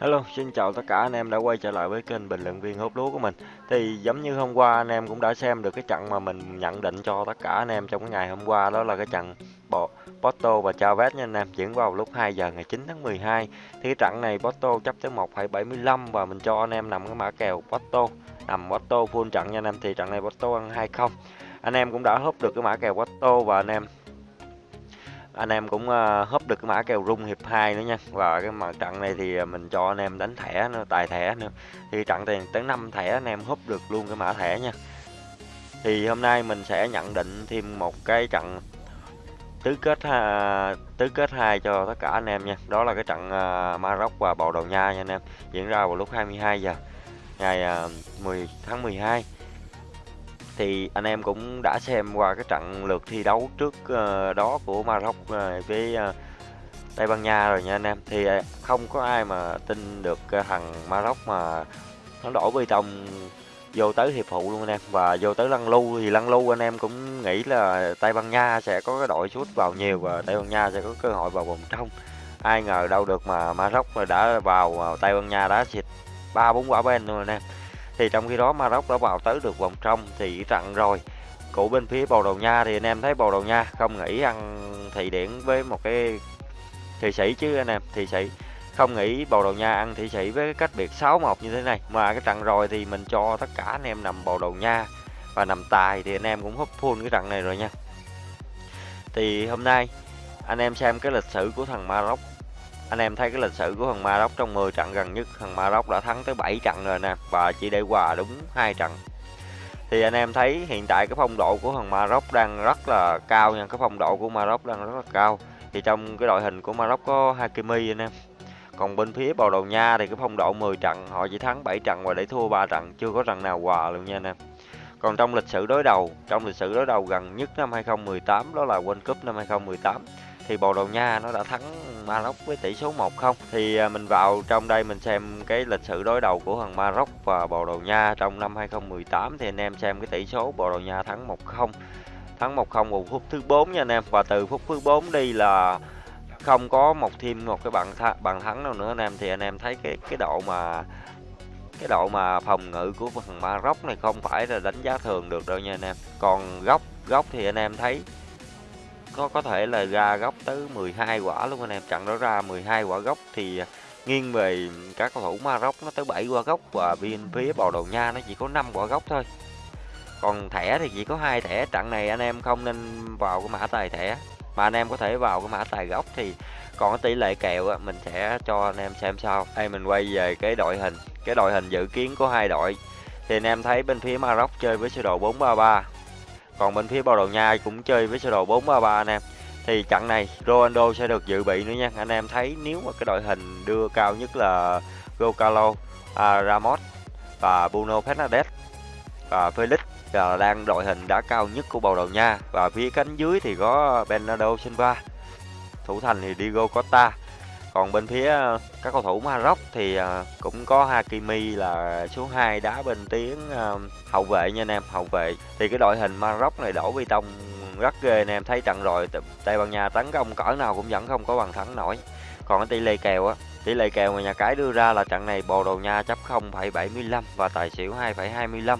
Hello, xin chào tất cả anh em đã quay trở lại với kênh bình luận viên hút lúa của mình. Thì giống như hôm qua anh em cũng đã xem được cái trận mà mình nhận định cho tất cả anh em trong cái ngày hôm qua đó là cái trận bộ Porto và Chavez nha anh em diễn vào lúc 2 giờ ngày 9 tháng 12. Thì cái trận này Porto chấp tới 1,75 và mình cho anh em nằm cái mã kèo Porto nằm Porto full trận nha anh em thì trận này Porto ăn 2-0. Anh em cũng đã húp được cái mã kèo Porto và anh em anh em cũng ờ, húp được cái mã kèo rung hiệp 2 nữa nha. Và cái mặt trận này thì ờ, mình cho anh em đánh thẻ nữa tài thẻ nữa. Thì trận tiền tới 5 thẻ anh em húp được luôn cái mã thẻ nha. Thì hôm nay mình sẽ nhận định thêm một cái trận tứ kết ha, tứ kết hai cho tất cả anh em nha. Đó là cái trận ờ, Maroc và Bồ Đào Nha nha anh em. Diễn ra vào lúc 22 giờ ngày 10 tháng 12 thì anh em cũng đã xem qua cái trận lượt thi đấu trước uh, đó của Maroc uh, với uh, Tây Ban Nha rồi nha anh em. Thì không có ai mà tin được thằng Maroc mà nó đổ bê tông vô tới hiệp phụ luôn anh em. Và vô tới lăn lưu thì lăn lưu anh em cũng nghĩ là Tây Ban Nha sẽ có cái đội sút vào nhiều và Tây Ban Nha sẽ có cơ hội vào vòng trong. Ai ngờ đâu được mà Maroc đã vào Tây Ban Nha đã xịt ba bốn quả bên luôn anh em thì trong khi đó Maroc đã vào tới được vòng trong thì trận rồi. Của bên phía Bồ Đào Nha thì anh em thấy Bồ Đào Nha không nghĩ ăn thị điển với một cái thị sĩ chứ anh em thị sĩ. Không nghĩ Bồ Đào Nha ăn thị sĩ với cái cách biệt 6-1 như thế này. Mà cái trận rồi thì mình cho tất cả anh em nằm Bồ Đào Nha và nằm tài thì anh em cũng húp full cái trận này rồi nha. Thì hôm nay anh em xem cái lịch sử của thằng Maroc anh em thấy cái lịch sử của thằng Maroc trong 10 trận gần nhất, thằng Maroc đã thắng tới 7 trận rồi nè, và chỉ để hòa đúng hai trận. Thì anh em thấy hiện tại cái phong độ của thằng Maroc đang rất là cao nha, cái phong độ của Maroc đang rất là cao. Thì trong cái đội hình của Maroc có Hakimi anh em. Còn bên phía Bồ Đào Nha thì cái phong độ 10 trận, họ chỉ thắng 7 trận và để thua 3 trận, chưa có trận nào hòa luôn nha anh em. Còn trong lịch sử đối đầu, trong lịch sử đối đầu gần nhất năm 2018 đó là World Cup năm 2018 thì Bồ Đào Nha nó đã thắng Maroc với tỷ số 1-0 thì à, mình vào trong đây mình xem cái lịch sử đối đầu của thằng Maroc và Bồ Đào Nha trong năm 2018 thì anh em xem cái tỷ số Bồ Đào Nha thắng 1-0 thắng 1-0 vào phút thứ 4 nha anh em, và từ phút thứ 4 đi là không có một thêm một cái bàn th bàn thắng nào nữa anh em. Thì anh em thấy cái cái độ mà, cái độ mà phòng ngự của thằng Maroc này không phải là đánh giá thường được đâu nha anh em. Còn góc góc thì anh em thấy có có thể là ra góc tới 12 quả luôn anh em. Trận đó ra 12 quả góc thì à, nghiêng về các cầu thủ Maroc nó tới 7 quả góc và bên phía Bồ Đào Nha nó chỉ có 5 quả góc thôi. Còn thẻ thì chỉ có hai thẻ trận này anh em không nên vào cái mã tài thẻ. Mà anh em có thể vào cái mã tài góc thì còn cái tỷ lệ kèo á, mình sẽ cho anh em xem sau đây mình quay về cái đội hình. Cái đội hình dự kiến của hai đội. Thì anh em thấy bên phía Maroc chơi với sơ đồ 433 còn bên phía Bồ Đào Nha cũng chơi với sơ đồ 433 anh em thì trận này Ronaldo sẽ được dự bị nữa nha. Anh em thấy nếu mà cái đội hình đưa cao nhất là Gocalo à, Ramos và Bruno Fernandes và Felix là đang đội hình đã cao nhất của Bồ Đào Nha. Và phía cánh dưới thì có Bernardo Silva thủ thành thì Diego Costa còn bên phía ờ, các cầu thủ Maroc thì ờ, cũng có Hakimi là số 2 đá bên tiếng ờ, hậu vệ nha anh em hậu vệ. Thì cái đội hình Maroc này đổ bê tông rất ghê anh em thấy trận rồi Tây Ban Nha tấn công cỡ nào cũng vẫn không có bàn thắng nổi. Còn cái tỷ lệ kèo á tỷ lệ kèo mà nhà cái đưa ra là trận này Bồ Đào Nha chấp 0,75 và tài xỉu 2,25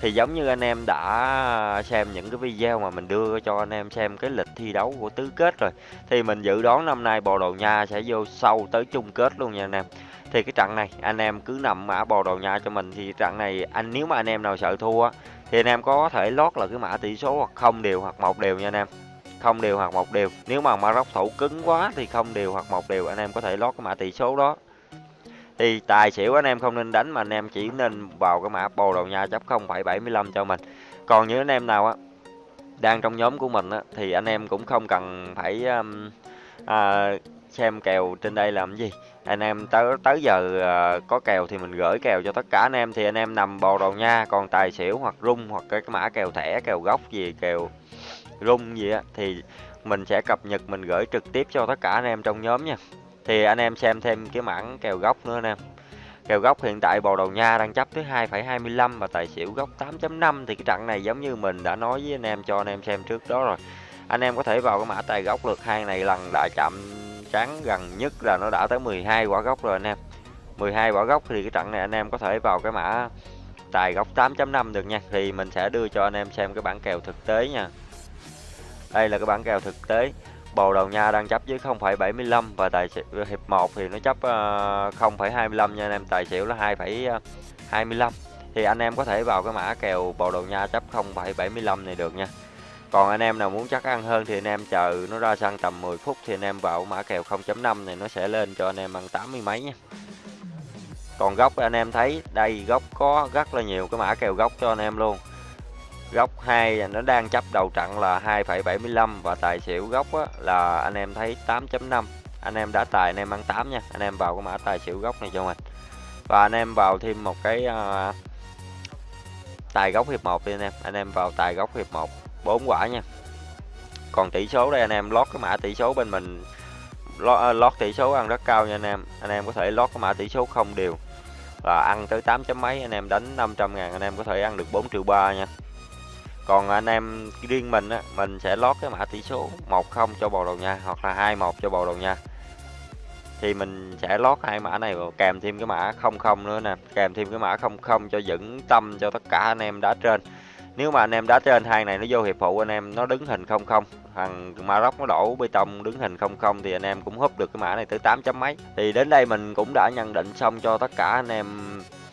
thì giống như anh em đã xem những cái video mà mình đưa cho anh em xem cái lịch thi đấu của tứ kết rồi, thì mình dự đoán năm nay Bồ Đào Nha sẽ vô sâu tới chung kết luôn nha anh em. Thì cái trận này, anh em cứ nằm mã Bồ Đào Nha cho mình, thì trận này anh, nếu mà anh em nào sợ thua thì anh em có thể lót là cái mã tỷ số hoặc không đều hoặc một đều nha anh em. Không đều hoặc một đều, nếu mà Maroc thủ cứng quá thì không đều hoặc một đều, anh em có thể lót cái mã tỷ số đó thì tài xỉu anh em không nên đánh mà anh em chỉ nên vào cái mã bồ đầu nha chấp 0,75 cho mình. Còn những anh em nào á đang trong nhóm của mình á thì anh em cũng không cần phải um, à, xem kèo trên đây làm gì. Anh em tới tới giờ à, có kèo thì mình gửi kèo cho tất cả anh em thì anh em nằm bồ đầu nha. Còn tài xỉu hoặc rung hoặc cái, cái mã kèo thẻ kèo gốc gì kèo rung gì á thì mình sẽ cập nhật mình gửi trực tiếp cho tất cả anh em trong nhóm nha thì anh em xem thêm cái mảng kèo góc nữa anh em kèo góc hiện tại bồ đầu nha đang chấp tới 2,25 và tài xỉu góc 8.5 thì cái trận này giống như mình đã nói với anh em cho anh em xem trước đó rồi. Anh em có thể vào cái mã tài góc lượt hai này lần đã chạm trắng gần nhất là nó đã tới 12 quả gốc rồi anh em. 12 quả gốc thì cái trận này anh em có thể vào cái mã tài góc 8.5 được nha. Thì mình sẽ đưa cho anh em xem cái bản kèo thực tế nha. Đây là cái bản kèo thực tế. Bồ đầu nha đang chấp với 0,75 và tài xỉu hiệp 1 thì nó chấp ờ, 0,25 nha anh em. Tài xỉu là 2,25 ờ, thì anh em có thể vào cái mã kèo Bồ đầu nha chấp 0,75 này được nha. Còn anh em nào muốn chắc ăn hơn thì anh em chờ nó ra sân tầm 10 phút thì anh em vào mã kèo 0.5 này nó sẽ lên cho anh em ăn 80 mấy nha. Còn góc anh em thấy đây góc có rất là nhiều cái mã kèo góc cho anh em luôn góc 2 nó đang chấp đầu trận là 2,75 và tài xỉu góc á, là anh em thấy 8.5 anh em đã tài anh em ăn 8 nha. Anh em vào cái mã tài xỉu góc này cho mình. Và anh em vào thêm một cái uh, tài góc hiệp 1 đi anh em. Anh em vào tài góc hiệp 1 4 quả nha. Còn tỷ số đây anh em lót cái mã tỷ số bên mình. Lót, à, lót tỷ số ăn rất cao nha anh em. Anh em có thể lót cái mã tỷ số không đều. Là ăn tới 8 chấm mấy anh em đánh 500 ngàn anh em có thể ăn được 4 triệu 3 nha còn anh em riêng mình á, mình sẽ lót cái mã tỷ số 10 cho Bồ đầu nha, hoặc là 21 cho Bồ đầu nha. Thì mình sẽ lót hai mã này vào, kèm thêm cái mã 00 nữa nè, kèm thêm cái mã 00 cho vững tâm cho tất cả anh em đá trên. Nếu mà anh em đá trên, hai này nó vô hiệp phụ, anh em nó đứng hình 00 thằng Maroc nó đổ bê tông đứng hình 00 thì anh em cũng húp được cái mã này tới 8 chấm mấy. Thì đến đây mình cũng đã nhận định xong cho tất cả anh em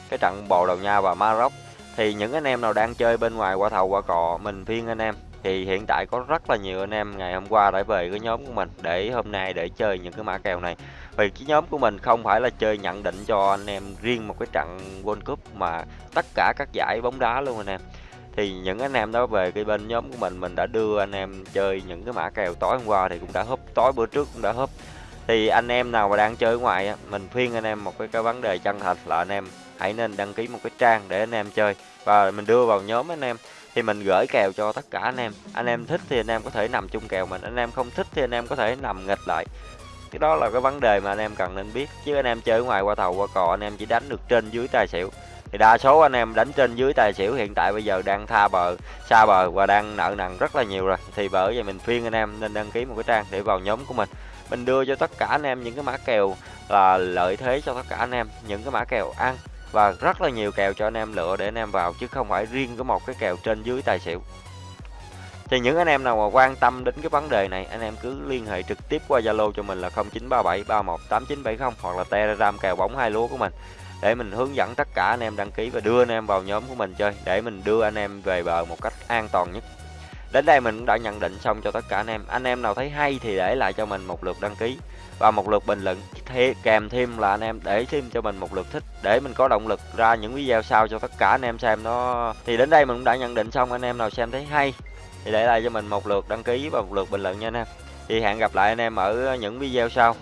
cái trận bồ đầu nha và Maroc thì những anh em nào đang chơi bên ngoài qua thầu qua cọ mình phiên anh em. Thì hiện tại có rất là nhiều anh em ngày hôm qua đã về cái nhóm của mình để hôm nay để chơi những cái mã kèo này. Vì cái nhóm của mình không phải là chơi nhận định cho anh em riêng một cái trận World Cup mà tất cả các giải bóng đá luôn anh em. Thì những anh em đó về cái bên nhóm của mình mình đã đưa anh em chơi những cái mã kèo tối hôm qua thì cũng đã húp tối bữa trước cũng đã húp. Thì anh em nào mà đang chơi ngoài mình khuyên anh em một cái, cái vấn đề chân thật là anh em hãy nên đăng ký một cái trang để anh em chơi và mình đưa vào nhóm anh em thì mình gửi kèo cho tất cả anh em anh em thích thì anh em có thể nằm chung kèo mình anh em không thích thì anh em có thể nằm nghịch lại cái đó là cái vấn đề mà anh em cần nên biết chứ anh em chơi ngoài qua thầu qua cò anh em chỉ đánh được trên dưới tài xỉu thì đa số anh em đánh trên dưới tài xỉu hiện tại bây giờ đang tha bờ xa bờ và đang nợ nần rất là nhiều rồi thì bởi vậy mình khuyên anh em nên đăng ký một cái trang để vào nhóm của mình mình đưa cho tất cả anh em những cái mã kèo là lợi thế cho tất cả anh em những cái mã kèo ăn và rất là nhiều kèo cho anh em lựa để anh em vào, chứ không phải riêng có một cái kèo trên dưới tài xỉu. Thì những anh em nào mà quan tâm đến cái vấn đề này, anh em cứ liên hệ trực tiếp qua Zalo cho mình là 0937 318970 hoặc là Telegram kèo bóng hai lúa của mình. Để mình hướng dẫn tất cả anh em đăng ký và đưa anh em vào nhóm của mình chơi, để mình đưa anh em về bờ một cách an toàn nhất. Đến đây mình cũng đã nhận định xong cho tất cả anh em. Anh em nào thấy hay thì để lại cho mình một lượt đăng ký và một lượt bình luận kèm thêm là anh em để thêm cho mình một lượt thích, để mình có động lực ra những video sau cho tất cả anh em xem nó thì đến đây mình cũng đã nhận định xong, anh em nào xem thấy hay thì để lại cho mình một lượt đăng ký và một lượt bình luận nha anh em. Thì hẹn gặp lại anh em ở những video sau.